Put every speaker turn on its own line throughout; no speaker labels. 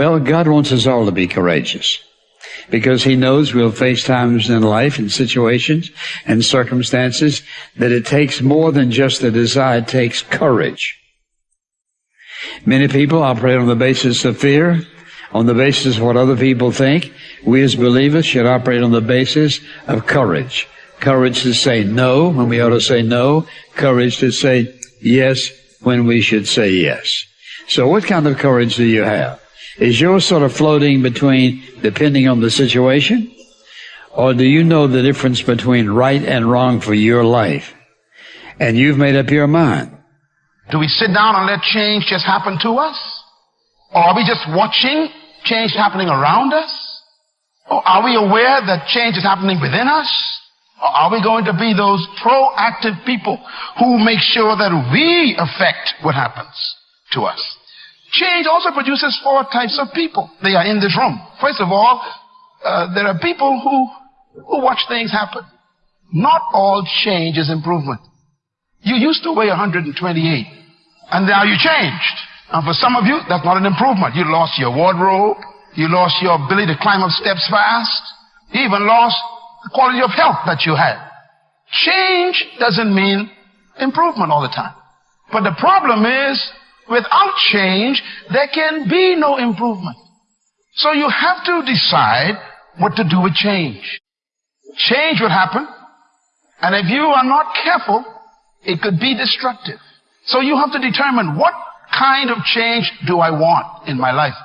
Well, God wants us all to be courageous because he knows we'll face times in life and situations and circumstances that it takes more than just a desire, it takes courage. Many people operate on the basis of fear, on the basis of what other people think. We as believers should operate on the basis of courage. Courage to say no when we ought to say no. Courage to say yes when we should say yes. So what kind of courage do you have? Is yours sort of floating between depending on the situation? Or do you know the difference between right and wrong for your life? And you've made up your mind.
Do we sit down and let change just happen to us? Or are we just watching change happening around us? Or are we aware that change is happening within us? Or are we going to be those proactive people who make sure that we affect what happens to us? Change also produces four types of people. They are in this room. First of all, uh, there are people who, who watch things happen. Not all change is improvement. You used to weigh 128. And now you changed. And for some of you, that's not an improvement. You lost your wardrobe. You lost your ability to climb up steps fast. You even lost the quality of health that you had. Change doesn't mean improvement all the time. But the problem is, without change, there can be no improvement. So you have to decide what to do with change. Change will happen. And if you are not careful, it could be destructive. So you have to determine what kind of change do I want in my life?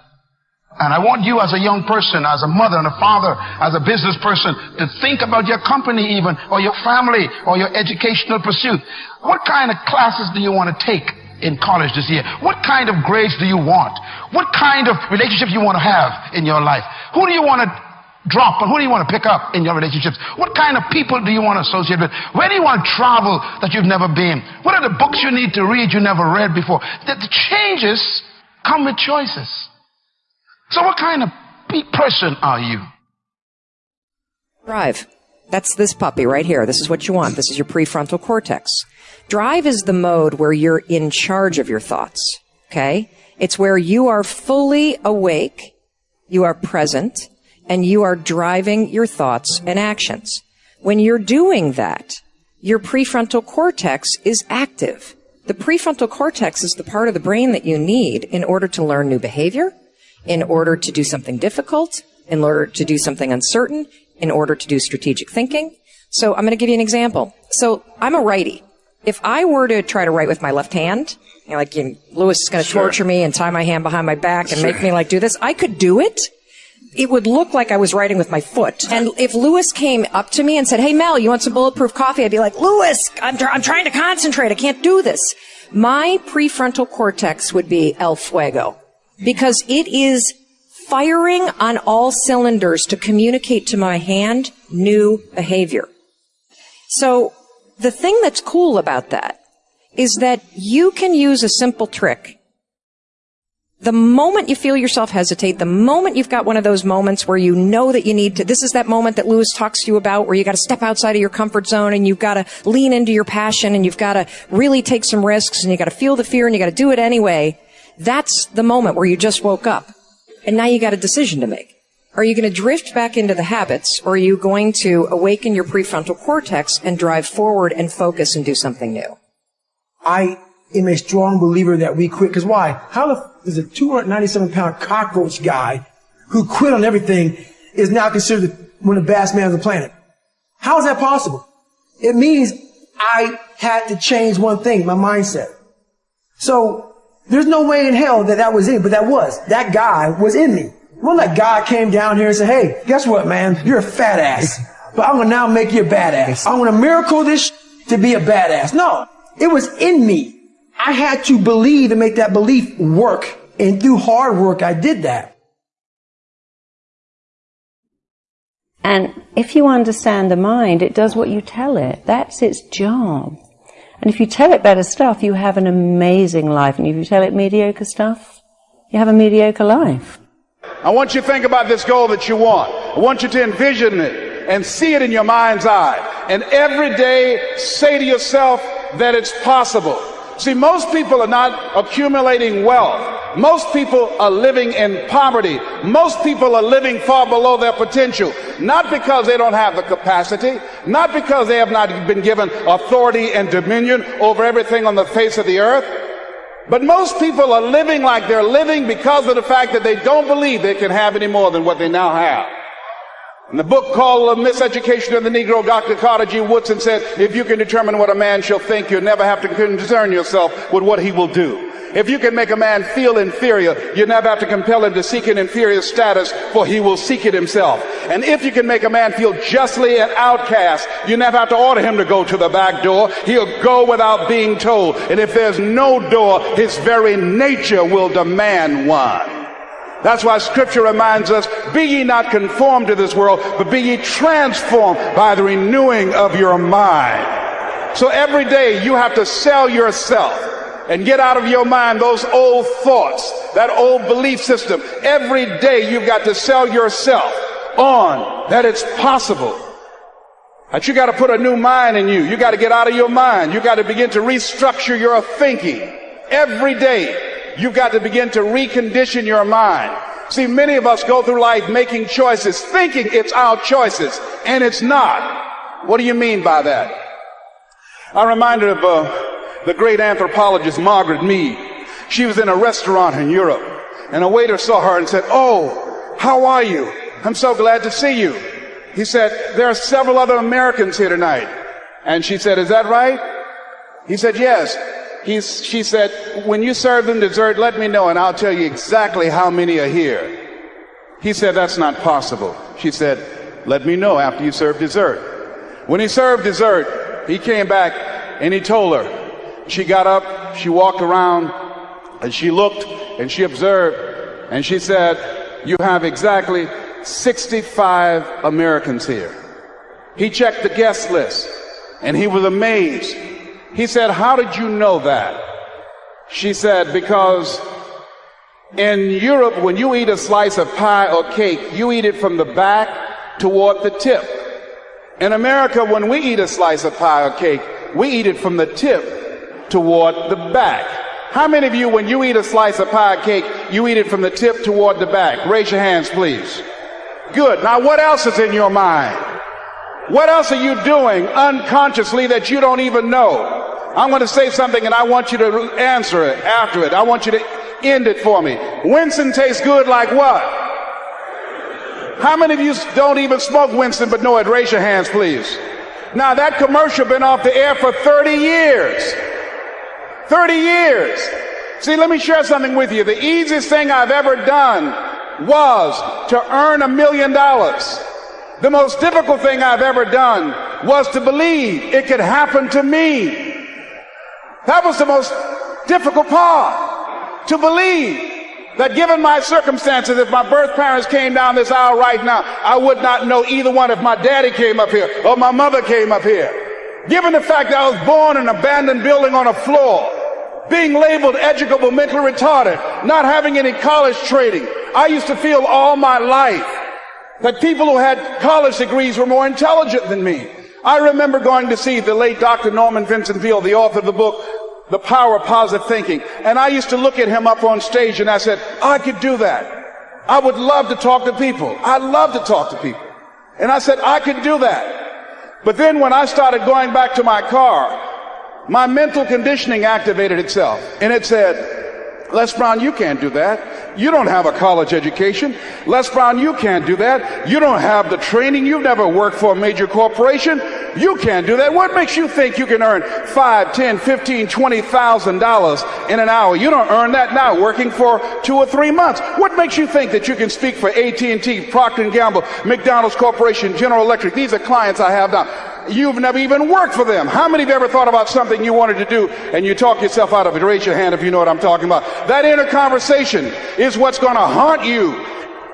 And I want you as a young person, as a mother and a father, as a business person, to think about your company even, or your family, or your educational pursuit. What kind of classes do you want to take in college this year? What kind of grades do you want? What kind of relationships you want to have in your life? Who do you want to drop and who do you want to pick up in your relationships? What kind of people do you want to associate with? Where do you want to travel that you've never been? What are the books you need to read you never read before? The, the changes come with choices. So what kind of person are you?
Drive. That's this puppy right here. This is what you want. This is your prefrontal cortex. Drive is the mode where you're in charge of your thoughts. Okay? It's where you are fully awake, you are present, and you are driving your thoughts and actions. When you're doing that, your prefrontal cortex is active. The prefrontal cortex is the part of the brain that you need in order to learn new behavior, in order to do something difficult, in order to do something uncertain, in order to do strategic thinking. So I'm going to give you an example. So I'm a righty. If I were to try to write with my left hand, you know, like you know, Lewis is going to sure. torture me and tie my hand behind my back and sure. make me like do this, I could do it it would look like I was writing with my foot. And if Lewis came up to me and said, Hey, Mel, you want some bulletproof coffee? I'd be like, Lewis, I'm, tr- I'm trying to concentrate. I can't do this. My prefrontal cortex would be El Fuego because it is firing on all cylinders to communicate to my hand new behavior. So the thing that's cool about that is that you can use a simple trick the moment you feel yourself hesitate, the moment you've got one of those moments where you know that you need to, this is that moment that Lewis talks to you about where you got to step outside of your comfort zone and you've got to lean into your passion and you've got to really take some risks and you got to feel the fear and you got to do it anyway. That's the moment where you just woke up and now you got a decision to make. Are you going to drift back into the habits or are you going to awaken your prefrontal cortex and drive forward and focus and do something new?
I am a strong believer that we quit. Cause why? How the is a 297 pound cockroach guy who quit on everything is now considered one of the best men on the planet. How is that possible? It means I had to change one thing, my mindset. So there's no way in hell that that was in, but that was. That guy was in me. Wasn't like God came down here and said, hey, guess what, man? You're a fat ass. But I'm gonna now make you a badass. I'm gonna miracle this to be a badass. No, it was in me. I had to believe and make that belief work. And through hard work, I did that.
And if you understand the mind, it does what you tell it. That's its job. And if you tell it better stuff, you have an amazing life. And if you tell it mediocre stuff, you have a mediocre life.
I want you to think about this goal that you want. I want you to envision it and see it in your mind's eye. And every day say to yourself that it's possible. See, most people are not accumulating wealth Most people are living in poverty. Most people are living far below their potential. Not because they don't have the capacity, not because they have not been given authority and dominion over everything on the face of the earth, but most people are living like they're living because of the fact that they don't believe they can have any more than what they now have. In the book called The Miseducation of the Negro, Dr. Carter G. Woodson said, if you can determine what a man shall think, you'll never have to concern yourself with what he will do. If you can make a man feel inferior, you never have to compel him to seek an inferior status, for he will seek it himself. And if you can make a man feel justly an outcast, you never have to order him to go to the back door. He'll go without being told. And if there's no door, his very nature will demand one. That's why scripture reminds us, be ye not conformed to this world, but be ye transformed by the renewing of your mind. So every day you have to sell yourself and get out of your mind those old thoughts, that old belief system. Every day you've got to sell yourself on that it's possible. That you got to put a new mind in you. You got to get out of your mind. You got to begin to restructure your thinking every day. You've got to begin to recondition your mind. See, many of us go through life making choices, thinking it's our choices, and it's not. What do you mean by that? I'm reminded of uh, the great anthropologist Margaret Mead. She was in a restaurant in Europe, and a waiter saw her and said, Oh, how are you? I'm so glad to see you. He said, There are several other Americans here tonight. And she said, Is that right? He said, Yes. He's, she said, when you serve them dessert, let me know and I'll tell you exactly how many are here. He said, that's not possible. She said, let me know after you serve dessert. When he served dessert, he came back and he told her. She got up, she walked around, and she looked and she observed, and she said, you have exactly 65 Americans here. He checked the guest list and he was amazed he said, How did you know that? She said, Because in Europe, when you eat a slice of pie or cake, you eat it from the back toward the tip. In America, when we eat a slice of pie or cake, we eat it from the tip toward the back. How many of you, when you eat a slice of pie cake, you eat it from the tip toward the back? Raise your hands, please. Good. Now, what else is in your mind? What else are you doing unconsciously that you don't even know? I'm going to say something and I want you to answer it after it. I want you to end it for me. Winston tastes good like what? How many of you don't even smoke Winston but know it? Raise your hands, please. Now that commercial been off the air for 30 years. 30 years. See, let me share something with you. The easiest thing I've ever done was to earn a million dollars. The most difficult thing I've ever done was to believe it could happen to me. That was the most difficult part. To believe that given my circumstances, if my birth parents came down this aisle right now, I would not know either one if my daddy came up here or my mother came up here. Given the fact that I was born in an abandoned building on a floor, being labeled educable, mentally retarded, not having any college training, I used to feel all my life that people who had college degrees were more intelligent than me. I remember going to see the late Dr. Norman Vincent Peale, the author of the book, The Power of Positive Thinking. And I used to look at him up on stage and I said, I could do that. I would love to talk to people. I love to talk to people. And I said, I could do that. But then when I started going back to my car, my mental conditioning activated itself and it said, Les Brown, you can't do that. You don't have a college education. Les Brown, you can't do that. You don't have the training. You've never worked for a major corporation. You can't do that. What makes you think you can earn five, ten, fifteen, twenty thousand dollars in an hour? You don't earn that now working for two or three months. What makes you think that you can speak for AT&T, Procter & Gamble, McDonald's Corporation, General Electric? These are clients I have now. You've never even worked for them. How many of you ever thought about something you wanted to do and you talk yourself out of it? Raise your hand if you know what I'm talking about. That inner conversation is what's going to haunt you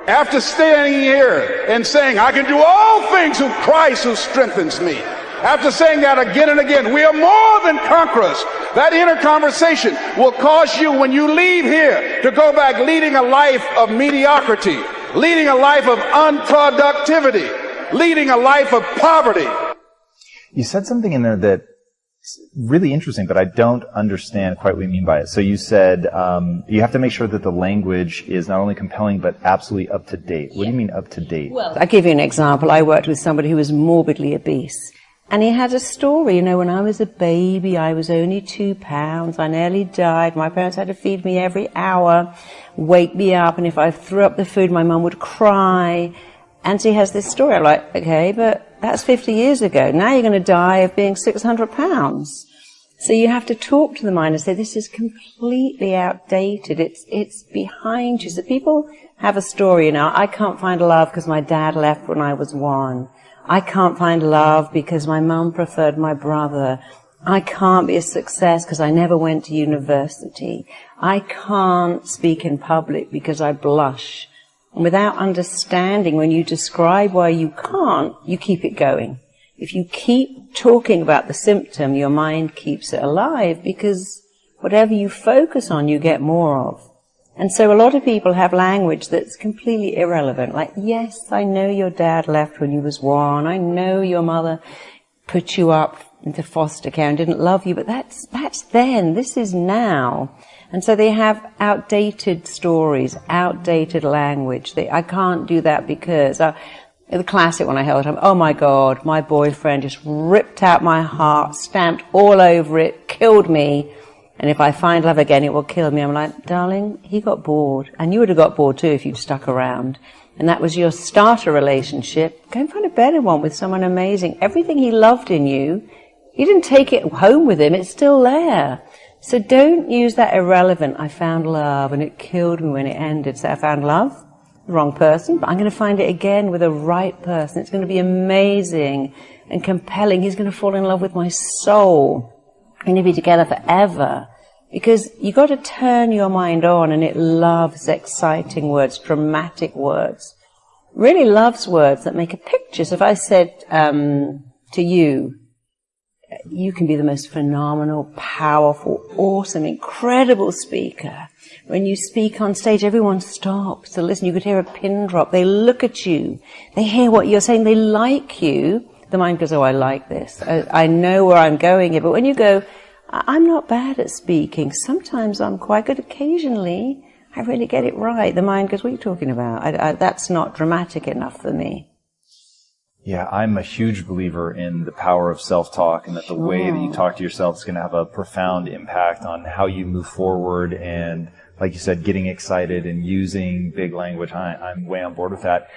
after standing here and saying, I can do all things through Christ who strengthens me. After saying that again and again, we are more than conquerors. That inner conversation will cause you, when you leave here, to go back leading a life of mediocrity, leading a life of unproductivity, leading a life of poverty.
You said something in there that really interesting, but I don't understand quite what you mean by it. So you said um, you have to make sure that the language is not only compelling but absolutely up to date. What do you mean up to date?
Well, I'll give you an example. I worked with somebody who was morbidly obese. And he had a story, you know, when I was a baby, I was only two pounds, I nearly died, my parents had to feed me every hour, wake me up, and if I threw up the food, my mum would cry. And he has this story. I'm like, okay, but that's 50 years ago. Now you're going to die of being 600 pounds. So you have to talk to the mind and say, this is completely outdated. It's, it's behind you. So people have a story, you know, I can't find love because my dad left when I was one. I can't find love because my mum preferred my brother. I can't be a success because I never went to university. I can't speak in public because I blush. And without understanding, when you describe why you can't, you keep it going. If you keep talking about the symptom, your mind keeps it alive because whatever you focus on, you get more of. And so a lot of people have language that's completely irrelevant. Like, yes, I know your dad left when you was one. I know your mother put you up into foster care and didn't love you, but that's, that's then. This is now. And so they have outdated stories, outdated language. They, I can't do that because, uh, the classic one I held him, oh my God, my boyfriend just ripped out my heart, stamped all over it, killed me. And if I find love again, it will kill me. I'm like, darling, he got bored. And you would have got bored too if you'd stuck around. And that was your starter relationship. Go and find a better one with someone amazing. Everything he loved in you, he didn't take it home with him. It's still there. So don't use that irrelevant, I found love and it killed me when it ended. So I found love, wrong person, but I'm going to find it again with the right person. It's going to be amazing and compelling. He's going to fall in love with my soul. We're going to be together forever. Because you've got to turn your mind on and it loves exciting words, dramatic words. Really loves words that make a picture. So if I said um, to you, you can be the most phenomenal, powerful, awesome, incredible speaker. When you speak on stage, everyone stops to listen. You could hear a pin drop. They look at you. They hear what you're saying. They like you. The mind goes, oh, I like this. I, I know where I'm going here. But when you go, I'm not bad at speaking. Sometimes I'm quite good. Occasionally, I really get it right. The mind goes, what are you talking about? I, I, that's not dramatic enough for me.
Yeah, I'm a huge believer in the power of self-talk and that the way that you talk to yourself is going to have a profound impact on how you move forward and like you said, getting excited and using big language. I, am way on board with that.